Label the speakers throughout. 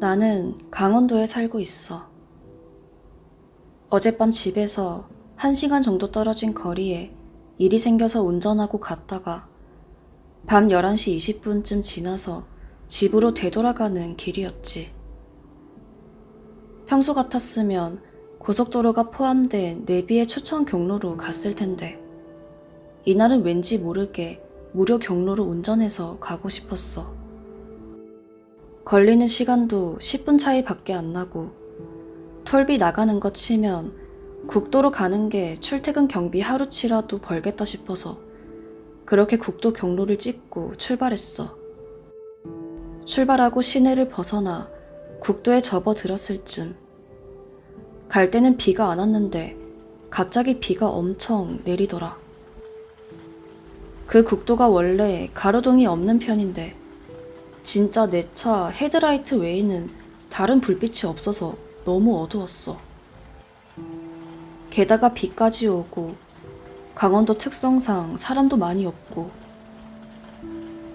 Speaker 1: 나는 강원도에 살고 있어. 어젯밤 집에서 한 시간 정도 떨어진 거리에 일이 생겨서 운전하고 갔다가 밤 11시 20분쯤 지나서 집으로 되돌아가는 길이었지. 평소 같았으면 고속도로가 포함된 내비의 추천 경로로 갔을 텐데 이날은 왠지 모르게 무료 경로로 운전해서 가고 싶었어. 걸리는 시간도 10분 차이 밖에 안 나고 톨비 나가는 거 치면 국도로 가는 게 출퇴근 경비 하루치라도 벌겠다 싶어서 그렇게 국도 경로를 찍고 출발했어. 출발하고 시내를 벗어나 국도에 접어들었을 쯤. 갈 때는 비가 안 왔는데 갑자기 비가 엄청 내리더라. 그 국도가 원래 가로등이 없는 편인데 진짜 내 차 헤드라이트 외에는 다른 불빛이 없어서 너무 어두웠어. 게다가 비까지 오고 강원도 특성상 사람도 많이 없고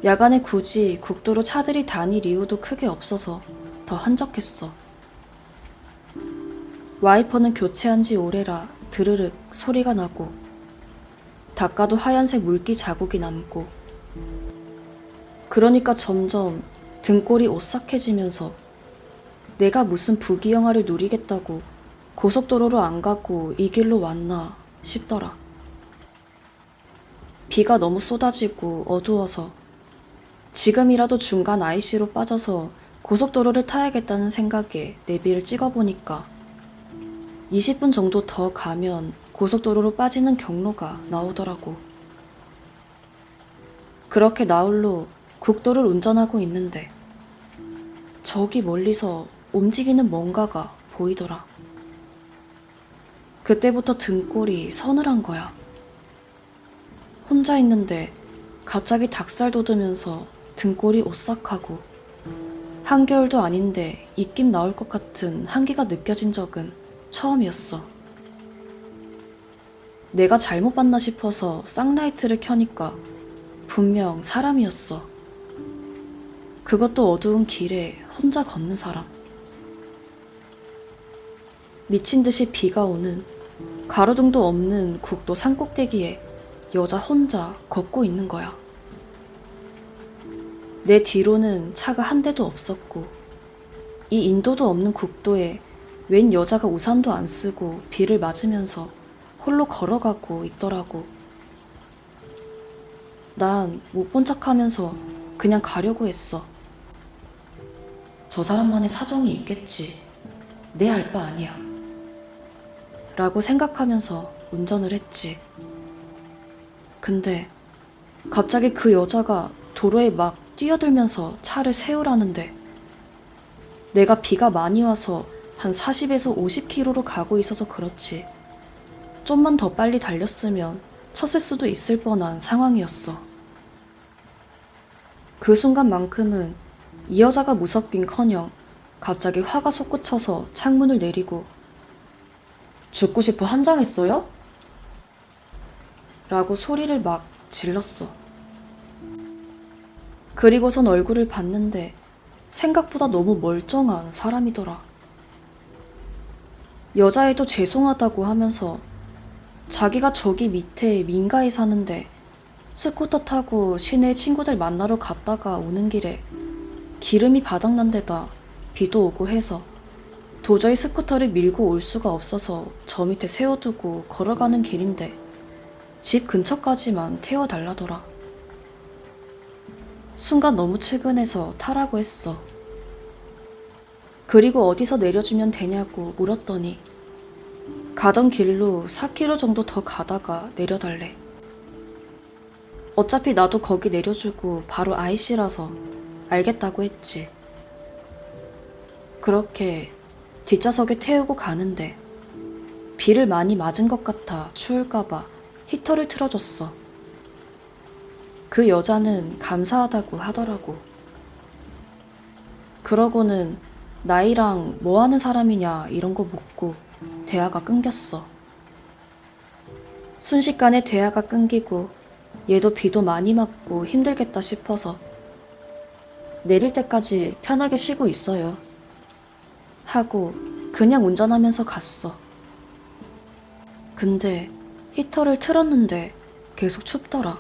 Speaker 1: 야간에 굳이 국도로 차들이 다닐 이유도 크게 없어서 더 한적했어. 와이퍼는 교체한 지 오래라 드르륵 소리가 나고 닦아도 하얀색 물기 자국이 남고 그러니까 점점 등골이 오싹해지면서 내가 무슨 부귀영화를 누리겠다고 고속도로로 안 가고 이 길로 왔나 싶더라. 비가 너무 쏟아지고 어두워서 지금이라도 중간 IC로 빠져서 고속도로를 타야겠다는 생각에 내비를 찍어보니까 20분 정도 더 가면 고속도로로 빠지는 경로가 나오더라고. 그렇게 나홀로 국도를 운전하고 있는데 저기 멀리서 움직이는 뭔가가 보이더라. 그때부터 등골이 서늘한 거야. 혼자 있는데 갑자기 닭살 돋으면서 등골이 오싹하고 한겨울도 아닌데 입김 나올 것 같은 한기가 느껴진 적은 처음이었어. 내가 잘못 봤나 싶어서 쌍라이트를 켜니까 분명 사람이었어. 그것도 어두운 길에 혼자 걷는 사람. 미친 듯이 비가 오는 가로등도 없는 국도 산 꼭대기에 여자 혼자 걷고 있는 거야. 내 뒤로는 차가 한 대도 없었고, 이 인도도 없는 국도에 웬 여자가 우산도 안 쓰고 비를 맞으면서 홀로 걸어가고 있더라고. 난 못 본 척 하면서 그냥 가려고 했어. 저 사람만의 사정이 있겠지. 내 알바 아니야. 라고 생각하면서 운전을 했지. 근데 갑자기 그 여자가 도로에 막 뛰어들면서 차를 세우라는데 내가 비가 많이 와서 한 40에서 50km로 가고 있어서 그렇지. 좀만 더 빨리 달렸으면 쳤을 수도 있을 뻔한 상황이었어. 그 순간만큼은 이 여자가 무섭긴 커녕 갑자기 화가 솟구쳐서 창문을 내리고 죽고 싶어 한장했어요? 라고 소리를 막 질렀어. 그리고선 얼굴을 봤는데 생각보다 너무 멀쩡한 사람이더라. 여자애도 죄송하다고 하면서 자기가 저기 밑에 민가에 사는데 스쿠터 타고 시내 친구들 만나러 갔다가 오는 길에 기름이 바닥난 데다 비도 오고 해서 도저히 스쿠터를 밀고 올 수가 없어서 저 밑에 세워두고 걸어가는 길인데 집 근처까지만 태워달라더라. 순간 너무 측은해서 타라고 했어. 그리고 어디서 내려주면 되냐고 물었더니 가던 길로 4km 정도 더 가다가 내려달래. 어차피 나도 거기 내려주고 바로 IC라서 알겠다고 했지. 그렇게 뒷좌석에 태우고 가는데 비를 많이 맞은 것 같아 추울까봐 히터를 틀어줬어. 그 여자는 감사하다고 하더라고. 그러고는 나이랑 뭐 하는 사람이냐 이런 거 묻고 대화가 끊겼어. 순식간에 대화가 끊기고 얘도 비도 많이 맞고 힘들겠다 싶어서 내릴 때까지 편하게 쉬고 있어요. 하고 그냥 운전하면서 갔어. 근데 히터를 틀었는데 계속 춥더라.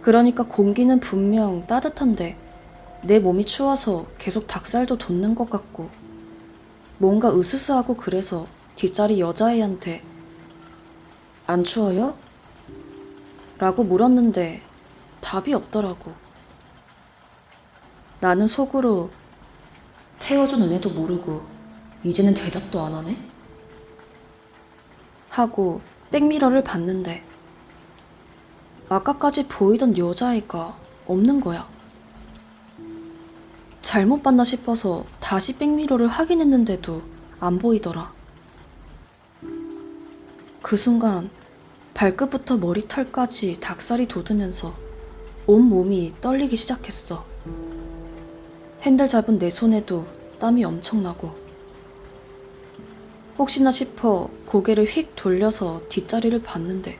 Speaker 1: 그러니까 공기는 분명 따뜻한데 내 몸이 추워서 계속 닭살도 돋는 것 같고 뭔가 으스스하고 그래서 뒷자리 여자애한테 안 추워요? 라고 물었는데 답이 없더라고. 나는 속으로 태워준 은혜도 모르고 이제는 대답도 안 하네? 하고 백미러를 봤는데 아까까지 보이던 여자애가 없는 거야. 잘못 봤나 싶어서 다시 백미러를 확인했는데도 안 보이더라. 그 순간 발끝부터 머리털까지 닭살이 돋으면서 온 몸이 떨리기 시작했어. 핸들 잡은 내 손에도 땀이 엄청나고 혹시나 싶어 고개를 휙 돌려서 뒷자리를 봤는데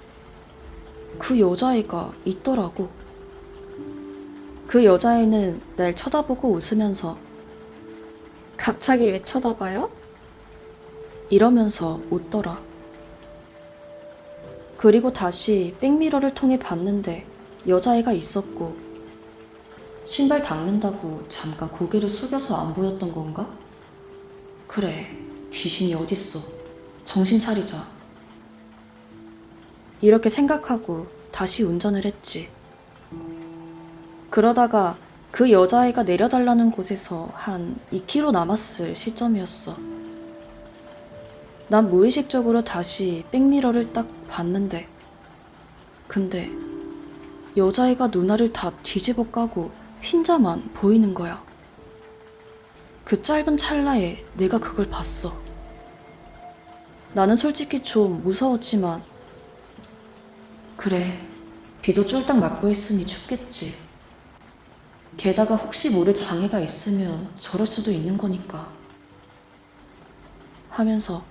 Speaker 1: 그 여자애가 있더라고. 그 여자애는 날 쳐다보고 웃으면서 갑자기 왜 쳐다봐요? 이러면서 웃더라. 그리고 다시 백미러를 통해 봤는데 여자애가 있었고 신발 닦는다고 잠깐 고개를 숙여서 안 보였던 건가? 그래, 귀신이 어딨어. 정신 차리자. 이렇게 생각하고 다시 운전을 했지. 그러다가 그 여자애가 내려달라는 곳에서 한 2km 남았을 시점이었어. 난 무의식적으로 다시 백미러를 딱 봤는데, 근데 여자애가 누나를 다 뒤집어 까고 흰자만 보이는 거야. 그 짧은 찰나에 내가 그걸 봤어. 나는 솔직히 좀 무서웠지만, 그래, 비도 쫄딱 맞고 했으니 춥겠지. 게다가 혹시 모를 장애가 있으면 저럴 수도 있는 거니까. 하면서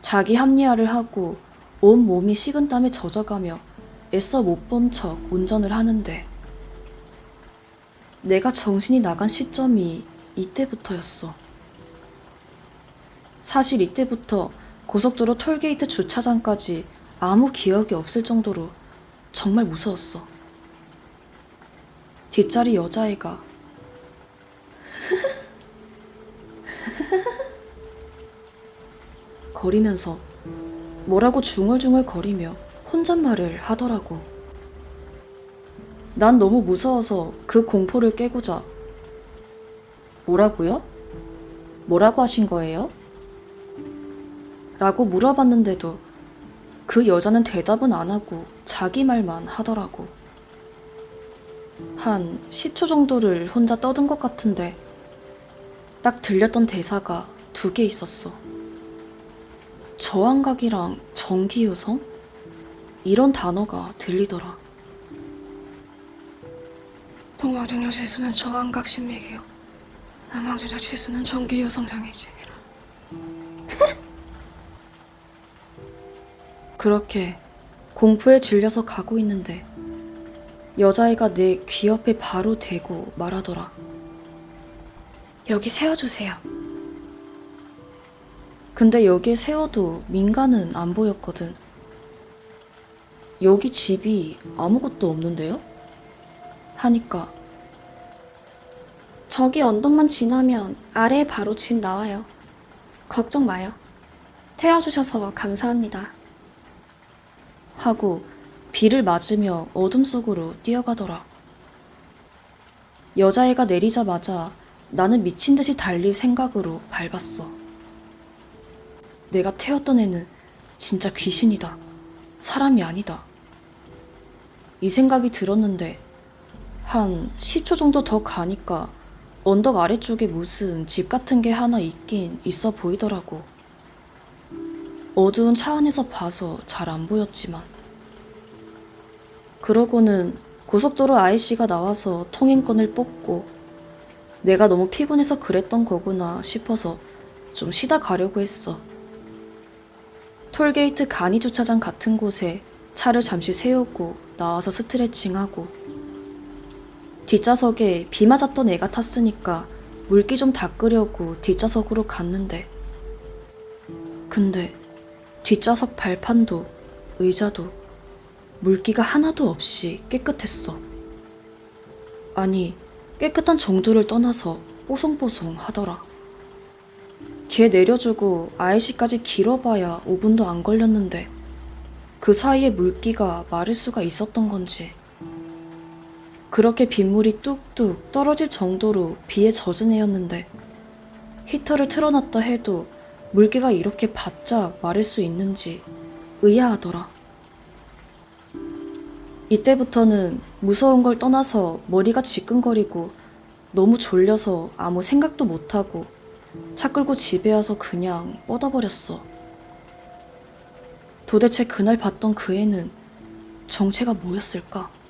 Speaker 1: 자기 합리화를 하고 온 몸이 식은 땀에 젖어가며 애써 못 본 척 운전을 하는데 내가 정신이 나간 시점이 이때부터였어. 사실 이때부터 고속도로 톨게이트 주차장까지 아무 기억이 없을 정도로 정말 무서웠어. 뒷자리 여자애가 거리면서 뭐라고 중얼중얼 거리며 혼잣말을 하더라고. 난 너무 무서워서 그 공포를 깨고자 뭐라고요? 뭐라고 하신 거예요? 라고 물어봤는데도 그 여자는 대답은 안 하고 자기 말만 하더라고. 한 10초 정도를 혼자 떠든 것 같은데 딱 들렸던 대사가 두 개 있었어. 저항각이랑 전기요성? 이런 단어가 들리더라.
Speaker 2: 동방중력 지수는 저항각 신맥이요. 남방주적 지수는 전기요성 장애증이라.
Speaker 1: 그렇게 공포에 질려서 가고 있는데 여자애가 내 귀 옆에 바로 대고 말하더라.
Speaker 2: 여기 세워주세요.
Speaker 1: 근데 여기에 세워도 민가는 안 보였거든. 여기 집이 아무것도 없는데요? 하니까
Speaker 2: 저기 언덕만 지나면 아래에 바로 집 나와요. 걱정 마요. 태워주셔서 감사합니다.
Speaker 1: 하고 비를 맞으며 어둠 속으로 뛰어가더라. 여자애가 내리자마자 나는 미친 듯이 달릴 생각으로 밟았어. 내가 태웠던 애는 진짜 귀신이다. 사람이 아니다. 이 생각이 들었는데 한 10초 정도 더 가니까 언덕 아래쪽에 무슨 집 같은 게 하나 있긴 있어 보이더라고. 어두운 차 안에서 봐서 잘 안 보였지만. 그러고는 고속도로 아이씨가 나와서 통행권을 뽑고 내가 너무 피곤해서 그랬던 거구나 싶어서 좀 쉬다 가려고 했어. 톨게이트 간이 주차장 같은 곳에 차를 잠시 세우고 나와서 스트레칭하고 뒷좌석에 비 맞았던 애가 탔으니까 물기 좀 닦으려고 뒷좌석으로 갔는데 근데 뒷좌석 발판도 의자도 물기가 하나도 없이 깨끗했어. 아니, 깨끗한 정도를 떠나서 뽀송뽀송 하더라. 걔 내려주고 아이씨까지 길어봐야 5분도 안 걸렸는데 그 사이에 물기가 마를 수가 있었던 건지 그렇게 빗물이 뚝뚝 떨어질 정도로 비에 젖은 애였는데 히터를 틀어놨다 해도 물기가 이렇게 바짝 마를 수 있는지 의아하더라. 이때부터는 무서운 걸 떠나서 머리가 지끈거리고 너무 졸려서 아무 생각도 못하고 차 끌고 집에 와서 그냥 뻗어버렸어. 도대체 그날 봤던 그 애는 정체가 뭐였을까?